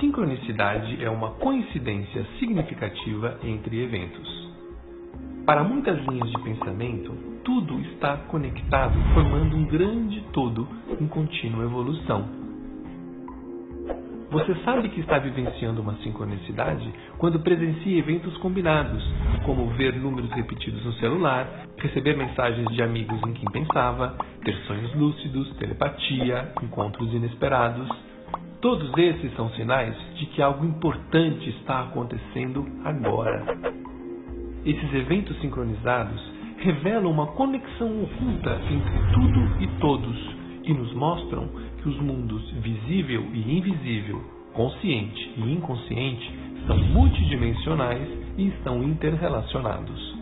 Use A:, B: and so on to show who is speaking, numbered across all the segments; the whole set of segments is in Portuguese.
A: sincronicidade é uma coincidência significativa entre eventos. Para muitas linhas de pensamento, tudo está conectado, formando um grande todo em contínua evolução. Você sabe que está vivenciando uma sincronicidade quando presencia eventos combinados, como ver números repetidos no celular, receber mensagens de amigos em quem pensava, ter sonhos lúcidos, telepatia, encontros inesperados. Todos esses são sinais de que algo importante está acontecendo agora. Esses eventos sincronizados revelam uma conexão oculta entre tudo e todos e nos mostram que os mundos visível e invisível, consciente e inconsciente são multidimensionais e estão interrelacionados.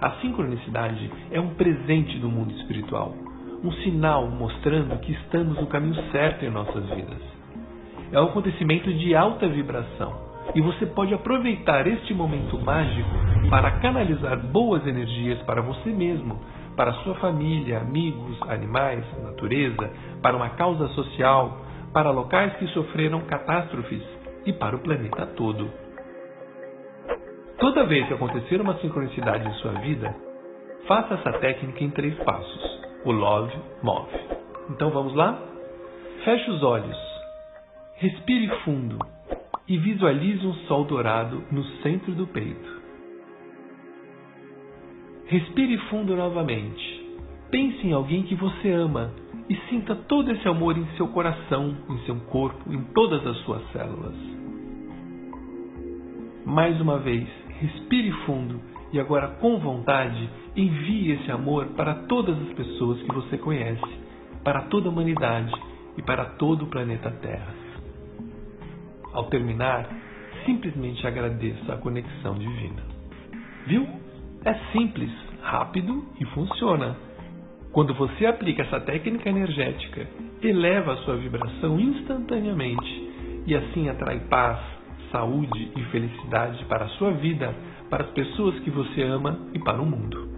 A: A sincronicidade é um presente do mundo espiritual, um sinal mostrando que estamos no caminho certo em nossas vidas. É um acontecimento de alta vibração e você pode aproveitar este momento mágico para canalizar boas energias para você mesmo, para sua família, amigos, animais, natureza, para uma causa social, para locais que sofreram catástrofes e para o planeta todo. Toda vez que acontecer uma sincronicidade em sua vida, faça essa técnica em três passos. O Love move. Então vamos lá? Feche os olhos. Respire fundo e visualize um sol dourado no centro do peito. Respire fundo novamente. Pense em alguém que você ama e sinta todo esse amor em seu coração, em seu corpo, em todas as suas células. Mais uma vez, respire fundo e agora com vontade envie esse amor para todas as pessoas que você conhece, para toda a humanidade e para todo o planeta Terra. Ao terminar, simplesmente agradeça a conexão divina. Viu? É simples, rápido e funciona. Quando você aplica essa técnica energética, eleva a sua vibração instantaneamente e assim atrai paz, saúde e felicidade para a sua vida, para as pessoas que você ama e para o mundo.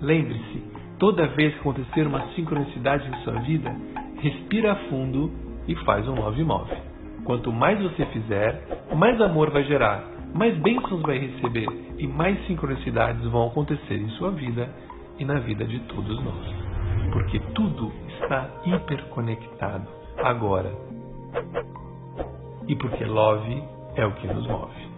A: Lembre-se, toda vez que acontecer uma sincronicidade em sua vida, respira fundo e faz um love move. Quanto mais você fizer, mais amor vai gerar, mais bênçãos vai receber e mais sincronicidades vão acontecer em sua vida e na vida de todos nós. Porque tudo está hiperconectado agora. E porque Love é o que nos move.